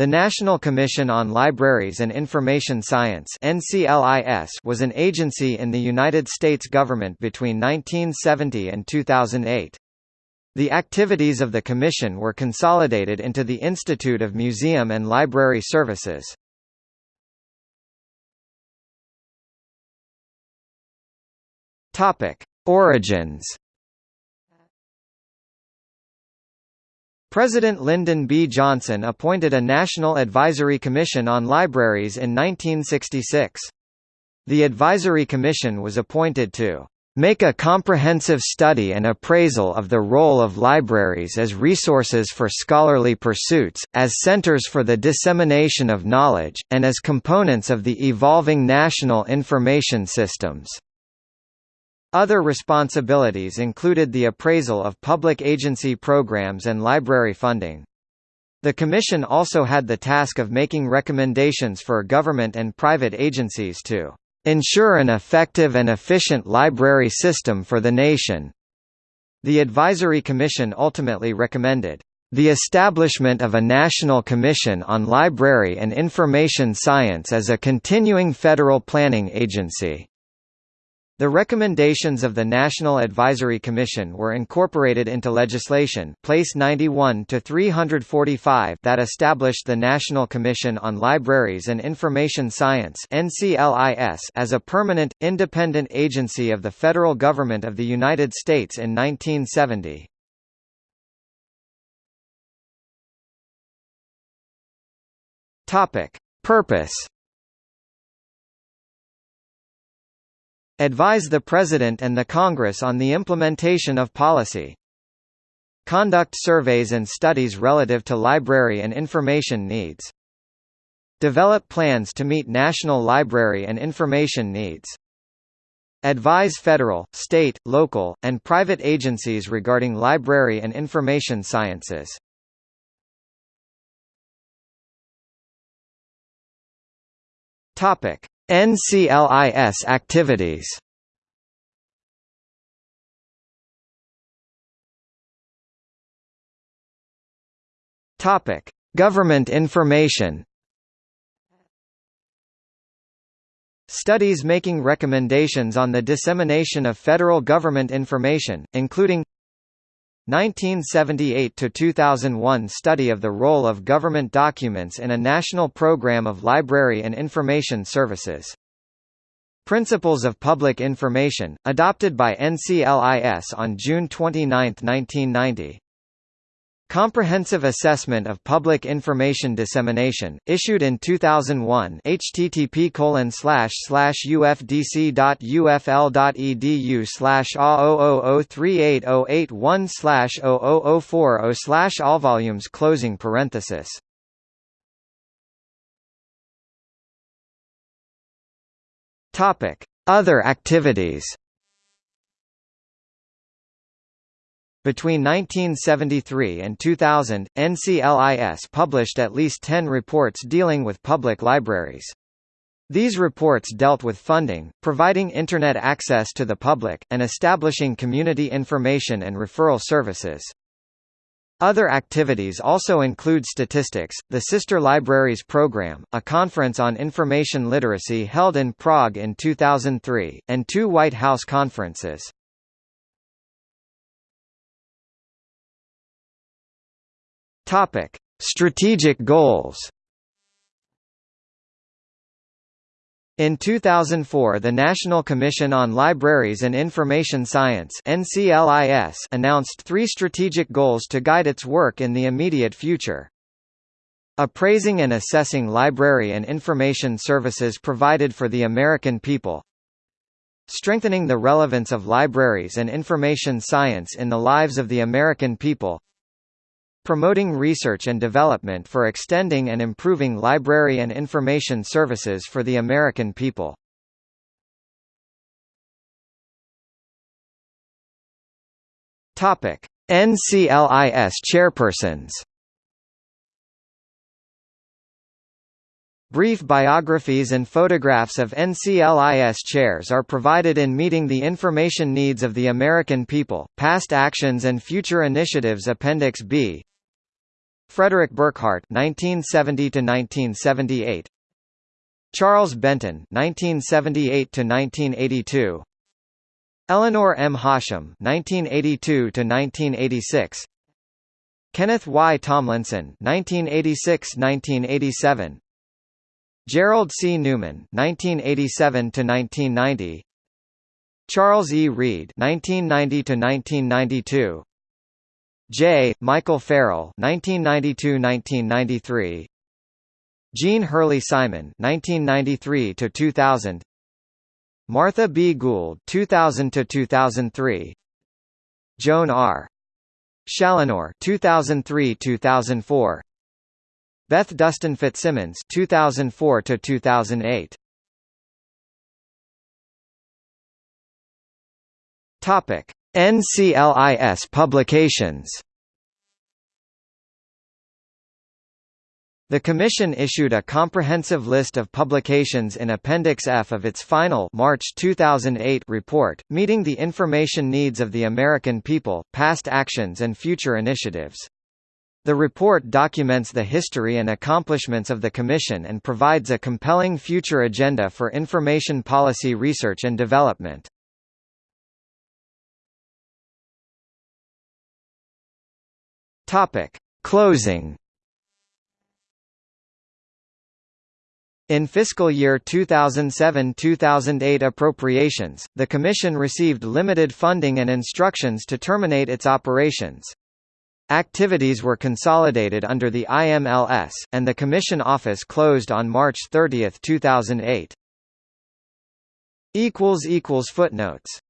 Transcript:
The National Commission on Libraries and Information Science was an agency in the United States government between 1970 and 2008. The activities of the commission were consolidated into the Institute of Museum and Library Services. Origins President Lyndon B. Johnson appointed a National Advisory Commission on Libraries in 1966. The Advisory Commission was appointed to make a comprehensive study and appraisal of the role of libraries as resources for scholarly pursuits, as centers for the dissemination of knowledge, and as components of the evolving national information systems. Other responsibilities included the appraisal of public agency programs and library funding. The Commission also had the task of making recommendations for government and private agencies to ensure an effective and efficient library system for the nation. The Advisory Commission ultimately recommended the establishment of a National Commission on Library and Information Science as a continuing federal planning agency. The recommendations of the National Advisory Commission were incorporated into legislation Place 91 to 345 that established the National Commission on Libraries and Information Science (NCLIS) as a permanent independent agency of the federal government of the United States in 1970. Topic: Purpose Advise the President and the Congress on the implementation of policy. Conduct surveys and studies relative to library and information needs. Develop plans to meet national library and information needs. Advise federal, state, local, and private agencies regarding library and information sciences. Topic: NCLIS activities Topic: Government information. Studies making recommendations on the dissemination of federal government information, including 1978 to 2001 study of the role of government documents in a national program of library and information services. Principles of Public Information, adopted by NCLIS on June 29, 1990. Comprehensive Assessment of Public Information Dissemination, issued in 2001 http ufdc.ufl.edu slash A000380881 slash 00040 slash all volumes closing parenthesis. Other activities Between 1973 and 2000, NCLIS published at least 10 reports dealing with public libraries. These reports dealt with funding, providing Internet access to the public, and establishing community information and referral services. Other activities also include statistics, the Sister Libraries Program, a conference on information literacy held in Prague in 2003, and two White House conferences. Topic: Strategic goals. In 2004 the National Commission on Libraries and Information Science announced three strategic goals to guide its work in the immediate future. Appraising and assessing library and information services provided for the American people Strengthening the relevance of libraries and information science in the lives of the American people promoting research and development for extending and improving library and information services for the American people. Topic: NCLIS chairpersons. Brief biographies and photographs of NCLIS chairs are provided in Meeting the Information Needs of the American People, Past Actions and Future Initiatives Appendix B Frederick Burkhardt (1970–1978), Charles Benton (1978–1982), Elinor M. Hashim (1982–1986), Kenneth Y. Tomlinson (1986–1987), Gerald C. Newman (1987–1990), Charles E. Reed (1990–1992), J. Michael Farrell (1992–1993), Jeanne Hurley Simon (1993–2000), Martha B. Gould (2000–2003), Joan R. Challinor 2003-2004 Beth Dustin Fitzsimmons 2004 to 2008 Topic NCLIS publications The Commission issued a comprehensive list of publications in Appendix F of its final March 2008 report, meeting the information needs of the American people, past actions and future initiatives. The report documents the history and accomplishments of the Commission and provides a compelling future agenda for information policy research and development. Closing In fiscal year 2007–2008 appropriations, the Commission received limited funding and instructions to terminate its operations. Activities were consolidated under the IMLS, and the Commission office closed on March 30, 2008. Footnotes